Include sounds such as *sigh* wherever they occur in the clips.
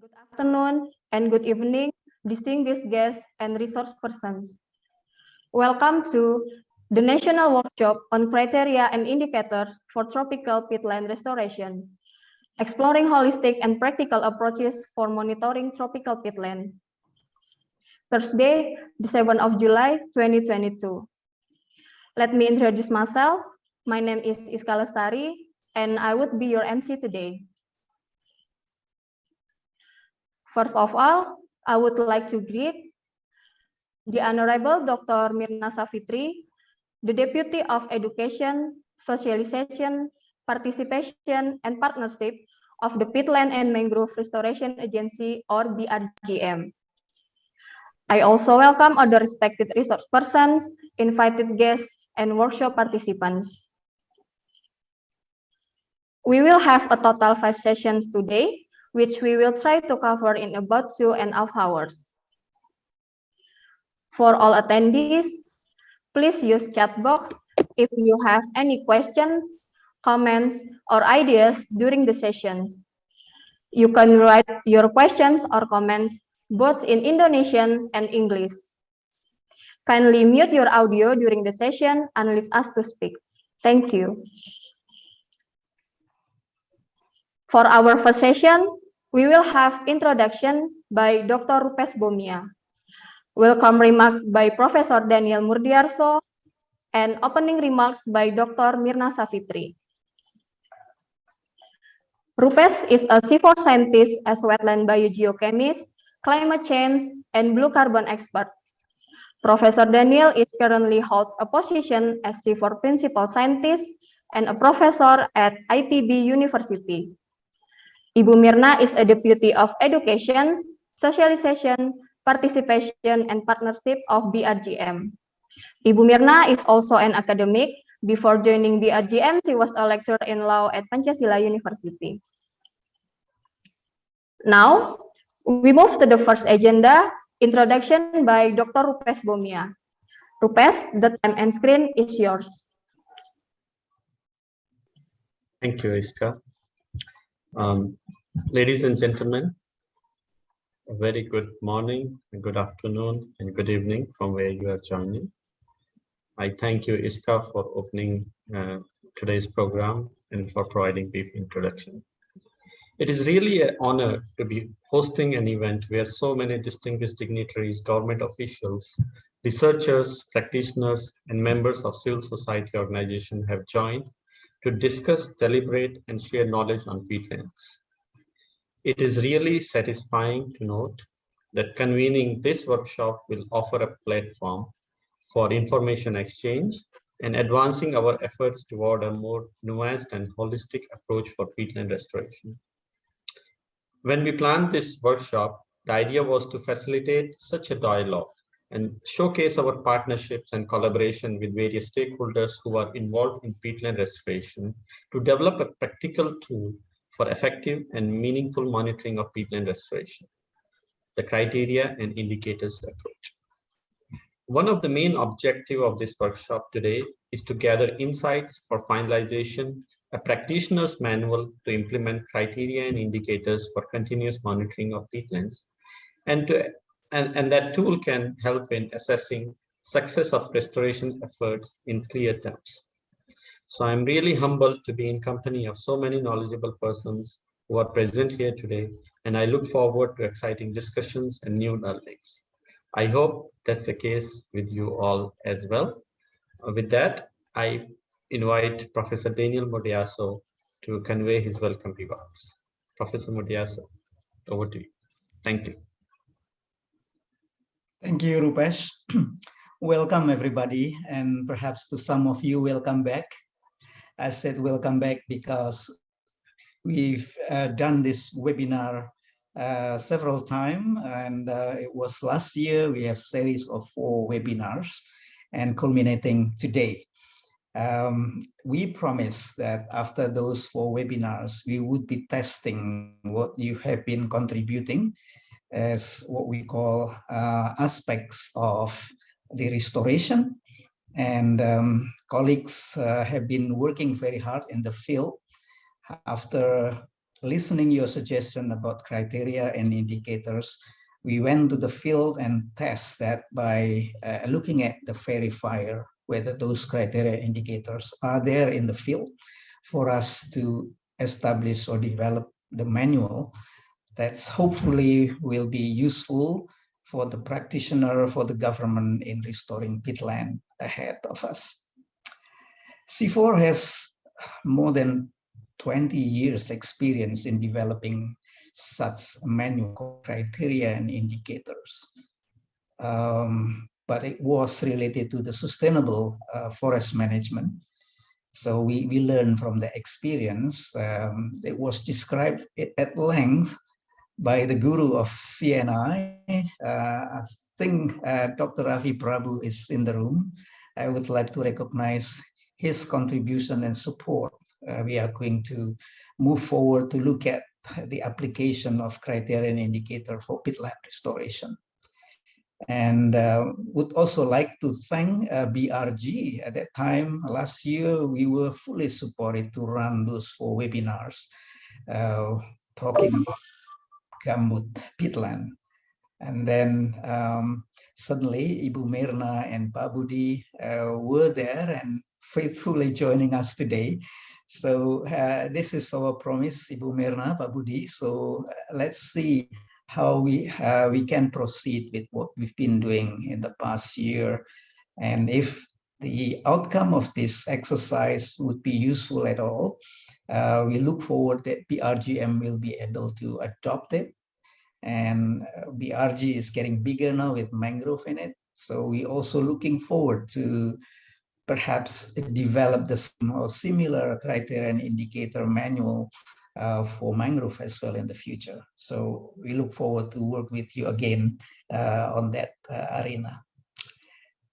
Good afternoon and good evening, distinguished guests and resource persons. Welcome to the National Workshop on Criteria and Indicators for Tropical Peatland Restoration, exploring holistic and practical approaches for monitoring tropical peatland. Thursday, the 7th of July, 2022. Let me introduce myself. My name is Iska Lestari, and I would be your MC today. First of all, I would like to greet the Honorable Dr. Myrna Safitri, the Deputy of Education, Socialization, Participation, and Partnership of the Peatland and Mangrove Restoration Agency or BRGM. I also welcome other respected resource persons, invited guests, and workshop participants. We will have a total five sessions today, which we will try to cover in about two and a half hours. For all attendees, please use chat box if you have any questions, comments, or ideas during the sessions. You can write your questions or comments both in Indonesian and English. Kindly mute your audio during the session unless asked to speak. Thank you. For our first session, we will have introduction by Dr. Rupes Bhomia, welcome remark by Professor Daniel Murdiyarso, and opening remarks by Dr. Myrna Safitri. Rupes is a civil scientist as wetland biogeochemist, climate change, and blue carbon expert. Professor Daniel is currently holds a position as CIFOR principal scientist and a professor at IPB University. Ibu Myrna is a Deputy of Education, Socialization, Participation, and Partnership of BRGM. Ibu Myrna is also an academic. Before joining BRGM, she was a lecturer in law at Pancasila University. Now, we move to the first agenda, introduction by Dr. Rupes Bhomia. Rupes, the time and screen is yours. Thank you, Iska. Um, ladies and gentlemen, a very good morning, good afternoon, and good evening from where you are joining. I thank you, Iska, for opening uh, today's program and for providing brief introduction. It is really an honor to be hosting an event where so many distinguished dignitaries, government officials, researchers, practitioners, and members of civil society organizations have joined to discuss, deliberate, and share knowledge on peatlands. It is really satisfying to note that convening this workshop will offer a platform for information exchange and advancing our efforts toward a more nuanced and holistic approach for peatland restoration. When we planned this workshop, the idea was to facilitate such a dialogue and showcase our partnerships and collaboration with various stakeholders who are involved in peatland restoration to develop a practical tool for effective and meaningful monitoring of peatland restoration, the criteria and indicators approach. One of the main objective of this workshop today is to gather insights for finalization, a practitioner's manual to implement criteria and indicators for continuous monitoring of peatlands, and to and, and that tool can help in assessing success of restoration efforts in clear terms. So I'm really humbled to be in company of so many knowledgeable persons who are present here today, and I look forward to exciting discussions and new learnings. I hope that's the case with you all as well. Uh, with that, I invite Professor Daniel Murdiyarso to convey his welcome remarks. Professor Murdiyarso, over to you. Thank you. Thank you, Rupesh. *clears throat* welcome, everybody, and perhaps to some of you, welcome back. I said welcome back because we've uh, done this webinar uh, several times, and uh, it was last year. We have series of four webinars, and culminating today. Um, we promised that after those four webinars, we would be testing what you have been contributing as what we call uh, aspects of the restoration. And um, colleagues uh, have been working very hard in the field. After listening your suggestion about criteria and indicators, we went to the field and test that by uh, looking at the verifier, whether those criteria indicators are there in the field for us to establish or develop the manual that's hopefully will be useful for the practitioner, for the government in restoring peatland ahead of us. CIFOR has more than 20 years experience in developing such manual criteria and indicators. Um, but it was related to the sustainable uh, forest management. So we, we learned from the experience. Um, it was described at length by the guru of C&I. Uh, I think uh, Dr. Ravi Prabhu is in the room. I would like to recognize his contribution and support. Uh, we are going to move forward to look at the application of criterion indicator for peatland restoration. And uh, would also like to thank uh, BRG. At that time, last year, we were fully supported to run those four webinars uh, talking about gambut peatland. And then um, suddenly Ibu Myrna and Pak Budi uh, were there and faithfully joining us today. So uh, this is our promise, Ibu Myrna, Pak Budi. So uh, let's see how we uh, we can proceed with what we've been doing in the past year. And if the outcome of this exercise would be useful at all, uh, we look forward that BRGM will be able to adopt it. And uh, BRG is getting bigger now with mangrove in it. So we're also looking forward to perhaps develop the similar criteria and indicator manual uh, for mangrove as well in the future. So we look forward to work with you again uh, on that uh, arena.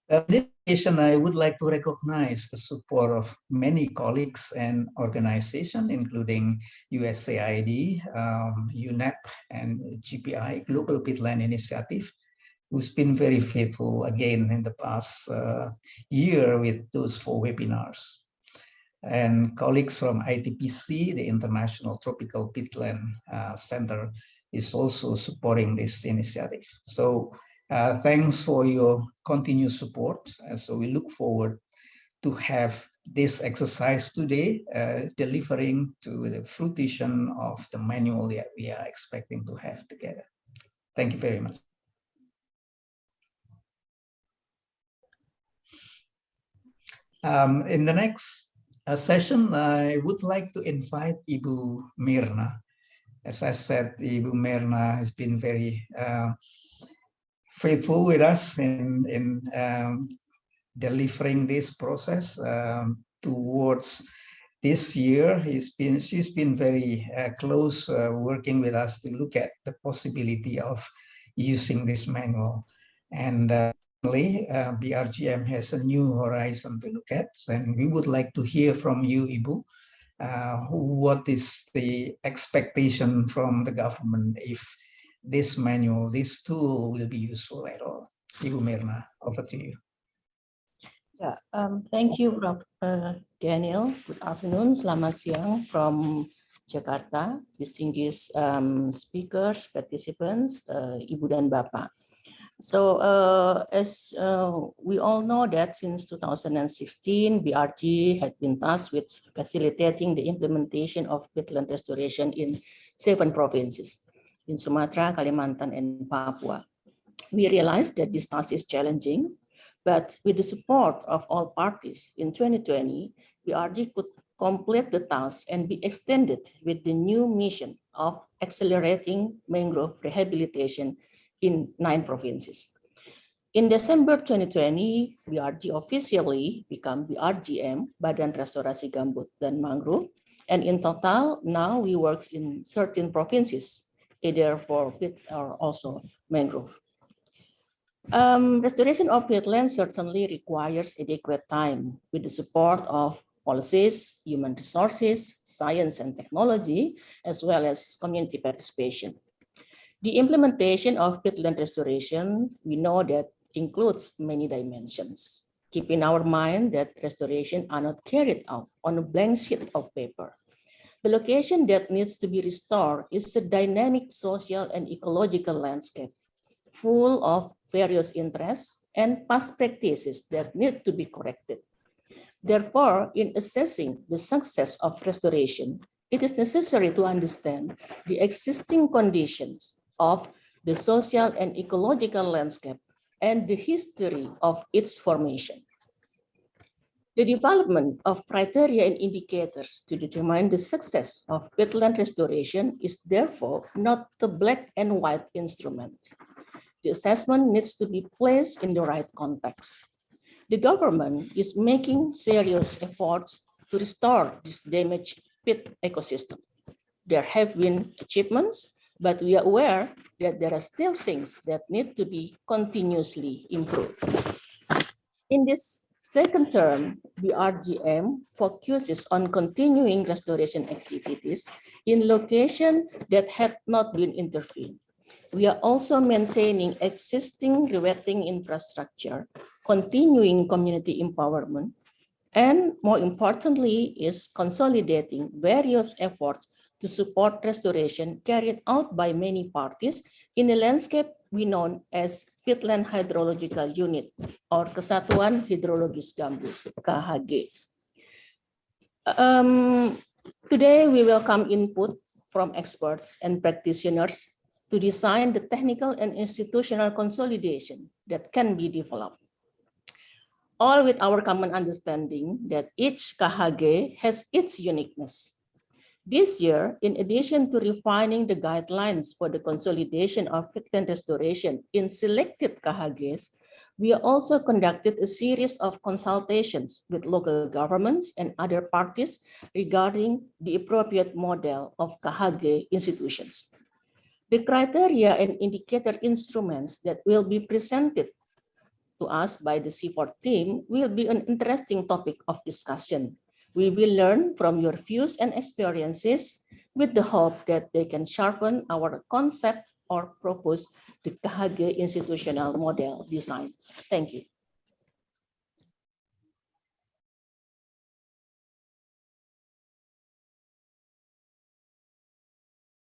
Uh, I would like to recognize the support of many colleagues and organizations, including USAID, um, UNEP, and GPI, Global Peatland Initiative, who's been very faithful again in the past uh, year with those four webinars. And colleagues from ITPC, the International Tropical Peatland uh, Center, is also supporting this initiative. So uh, thanks for your continued support. Uh, so we look forward to have this exercise today, uh, delivering to the fruition of the manual that we are expecting to have together. Thank you very much. Um, in the next uh, session, I would like to invite Ibu Myrna. As I said, Ibu Myrna has been very uh, faithful with us in, in um, delivering this process um, towards this year. He's been, she's been very uh, close uh, working with us to look at the possibility of using this manual. And uh, uh, BRGM has a new horizon to look at, and we would like to hear from you, Ibu. Uh, what is the expectation from the government if this manual, this tool will be useful at all. Ibu Myrna, over to you. Yeah, um, thank you, Prof. Uh, Daniel. Good afternoon, selamat siang from Jakarta, distinguished um, speakers, participants, uh, Ibu dan Bapak. So uh, as uh, we all know that since 2016, BRG had been tasked with facilitating the implementation of peatland restoration in seven provinces in Sumatra, Kalimantan, and Papua. We realized that this task is challenging, but with the support of all parties in 2020, BRG could complete the task and be extended with the new mission of accelerating mangrove rehabilitation in nine provinces. In December 2020, BRG officially became BRGM, Badan Restorasi Gambut dan Mangrove. And in total, now we work in 13 provinces either for peat or also mangrove. Um, restoration of peatland certainly requires adequate time with the support of policies, human resources, science and technology, as well as community participation. The implementation of peatland restoration, we know that includes many dimensions. Keep in our mind that restoration are not carried out on a blank sheet of paper. The location that needs to be restored is a dynamic social and ecological landscape full of various interests and past practices that need to be corrected. Therefore, in assessing the success of restoration, it is necessary to understand the existing conditions of the social and ecological landscape and the history of its formation. The development of criteria and indicators to determine the success of wetland restoration is therefore not the black and white instrument. The assessment needs to be placed in the right context. The government is making serious efforts to restore this damaged peat ecosystem. There have been achievements, but we are aware that there are still things that need to be continuously improved. In this second term, the RGM focuses on continuing restoration activities in locations that had not been intervened. We are also maintaining existing rewetting infrastructure, continuing community empowerment, and more importantly is consolidating various efforts to support restoration carried out by many parties in a landscape we know as Peatland Hydrological Unit or Kesatuan Hidrologis Gambut, KHG. Um, today, we welcome input from experts and practitioners to design the technical and institutional consolidation that can be developed. All with our common understanding that each KHG has its uniqueness. This year, in addition to refining the guidelines for the consolidation of peatland restoration in selected KHGs, we also conducted a series of consultations with local governments and other parties regarding the appropriate model of KHG institutions. The criteria and indicator instruments that will be presented to us by the CIFOR team will be an interesting topic of discussion. We will learn from your views and experiences with the hope that they can sharpen our concept or propose the KHG institutional model design. Thank you.